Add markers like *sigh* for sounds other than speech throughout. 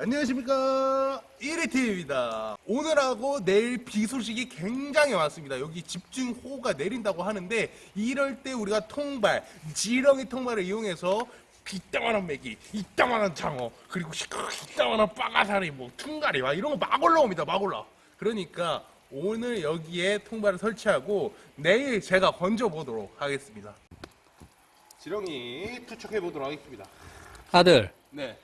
안녕하십니까. 1위팀입니다. 오늘하고 내일 비 소식이 굉장히 많습니다. 여기 집중호우가 내린다고 하는데 이럴 때 우리가 통발 지렁이 통발을 이용해서 이따만한 메기 이따만한 장어 그리고 이따만한 빠가사리 뭐 퉁가리 막 이런 거 막 올라옵니다. 막 올라. 그러니까 오늘 여기에 통발을 설치하고 내일 제가 건져 보도록 하겠습니다. 지렁이 투척해 보도록 하겠습니다. 아들. 네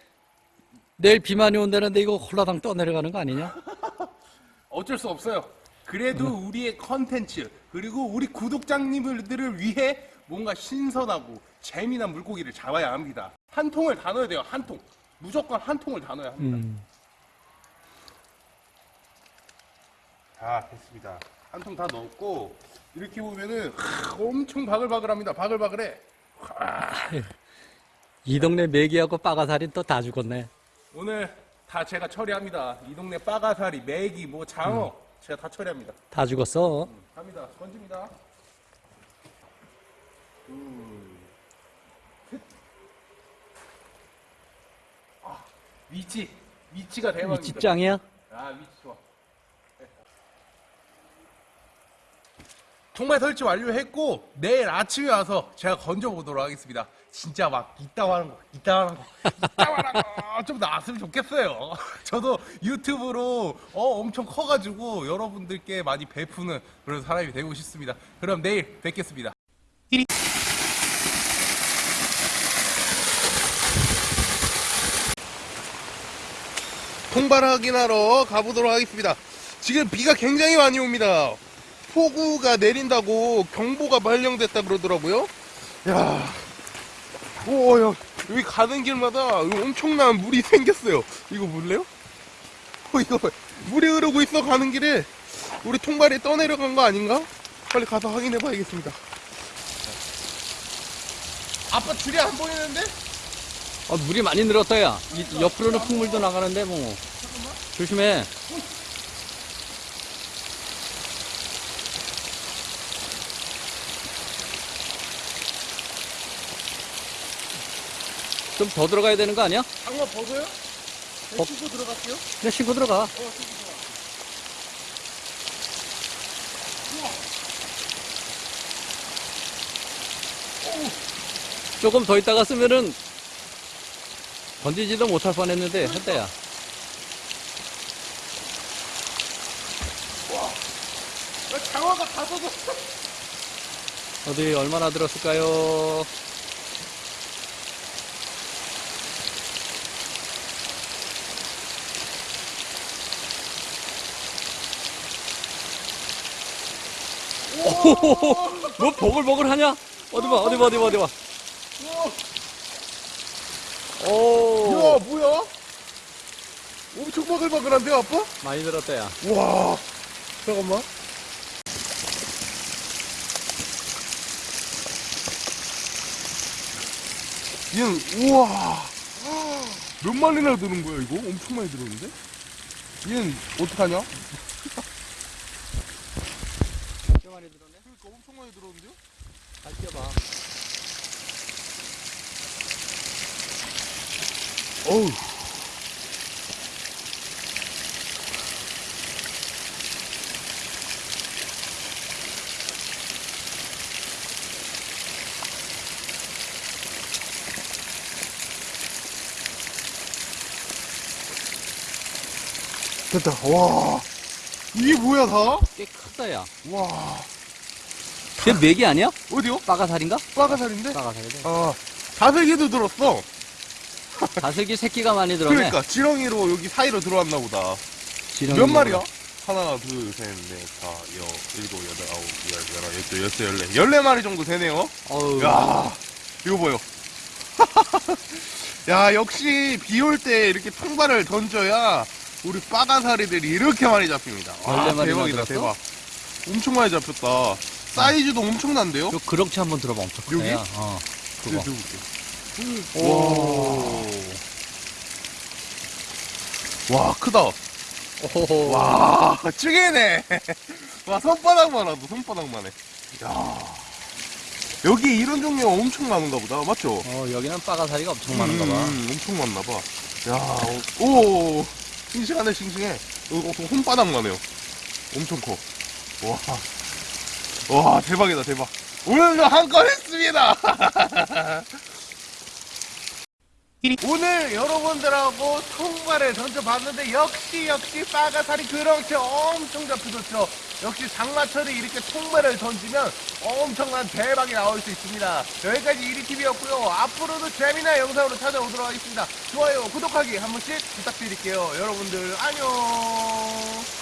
내일 비 많이 온다는데 이거 홀라당 떠내려가는 거 아니냐? *laughs* 어쩔 수 없어요. 그래도 우리의 컨텐츠 그리고 우리 구독자님들을 위해 뭔가 신선하고 재미난 물고기를 잡아야 합니다. 한 통을 다 넣어야 돼요. 한 통. 무조건 한 통을 다 넣어야 합니다. 음. 자, 됐습니다. 한 통 다 넣었고 이렇게 보면은 하, 엄청 바글바글합니다. 바글바글해. 이 동네 메기하고 빠가살인 또다 죽었네. 오늘 다 제가 처리합니다. 이 동네 빠가사리, 메기, 뭐 장어 제가 다 처리합니다. 다 죽었어. 갑니다. 던집니다. 둘, 셋. 아, 위치. 위치가 이 대박입니다. 찌짱이야? 아, 위치 좋아. 됐다. 통발 설치 완료했고 내일 아침에 와서 제가 건져보도록 하겠습니다. 진짜 막 이따만한 거, 이따만한 거, 이따만한 거좀 나왔으면 좋겠어요. *laughs* 저도 유튜브로 어, 엄청 커가지고 여러분들께 많이 베푸는 그런 사람이 되고 싶습니다. 그럼 내일 뵙겠습니다. 통발 확인하러 가보도록 하겠습니다. 지금 비가 굉장히 많이 옵니다. 폭우가 내린다고 경보가 발령됐다 그러더라고요. 야, 오, 야, 여기 가는 길마다 엄청난 물이 *laughs* 생겼어요. 이거 볼래요? 어, 이거 물이 흐르고 있어 가는 길에 우리 통발이 떠내려간 거 아닌가? 빨리 가서 확인해 봐야겠습니다. 아빠 줄이 안 보이는데? 어, 물이 많이 늘었다, 야. 이, 옆으로는 흙물도 나가는데, 뭐. 조심해. 좀 더 들어가야 되는 거 아니야? 장어 벗어요? 벗- 신고 들어갈게요. 그냥 신고 들어가. 어, 신고 들어가. 조금 더 있다가 쓰면은 던지지도 못할 뻔 했는데, 했다야. 야, 장어가 다 젖었어. 어디 얼마나 들었을까요? 오호호호, 뭐 버글버글 하냐? 어디 봐, 어디 봐, 어디 봐, 어디 봐. 야, 오, 뭐야? 엄청 바글바글한데, 아빠? 많이 들었다, 야. 와, 잠깐만. 얘는, 우와. 몇 마리나 드는 거야, 이거? 엄청 많이 들었는데? 얘는, 어떡하냐? 진짜 많이 들었네. 그러니까 엄청 많이 들었는데요? 잘 뛰어봐. 어우. 됐다. 와. 이게 뭐야, 다? 꽤 크다, 야. 와. 걔 맥이 아니야? 어디요? 빠가살인가? 빠가살인데? 빠가살이네. 아, 다슬기도 들었어. 다슬기 새끼가 많이 들었네. 그러니까, 지렁이로 여기 사이로 들어왔나 보다. 지렁이 몇 마리야? 하나, 둘, 셋, 넷, 다, 여, 일곱, 여덟, 아홉, 열, 열하, 열두, 열세, 열네. 열네 마리 정도 되네요. 어우. 야 이거 보여. *laughs* 야, 역시 비 올 때 이렇게 통발을 던져야 우리 빠가사리들이 이렇게 많이 잡힙니다. 와, 14마리나 대박이다, 들었어? 대박. 엄청 많이 잡혔다. 사이즈도 엄청난데요? 요 그럭치 한번 들어봐 엄청 크다 여기? 야. 어 그거 오. 와, 크다. 오호호 와, 찌개네. *laughs* 와, 손바닥만 하도 손바닥만 해. 야. 여기 이런 종류가 엄청 많은가 보다. 맞죠? 어 여기는 빠가사리가 엄청 많은가 봐 음, 엄청 많나 봐. 야, 오, 싱싱하네, 싱싱해. 어, 어, 손바닥만 해요. 엄청 커. 와, 와, 대박이다, 대박. 오늘도 한건 했습니다! *laughs* 오늘 여러분들하고 통발을 던져봤는데 역시 역시 빠가살이 그렇게 엄청 잡혀졌죠. 역시 장마철에 이렇게 통발을 던지면 엄청난 대박이 나올 수 있습니다. 여기까지 이리TV였고요. 앞으로도 재미난 영상으로 찾아오도록 하겠습니다. 좋아요, 구독하기 한 번씩 부탁드릴게요. 여러분들 안녕.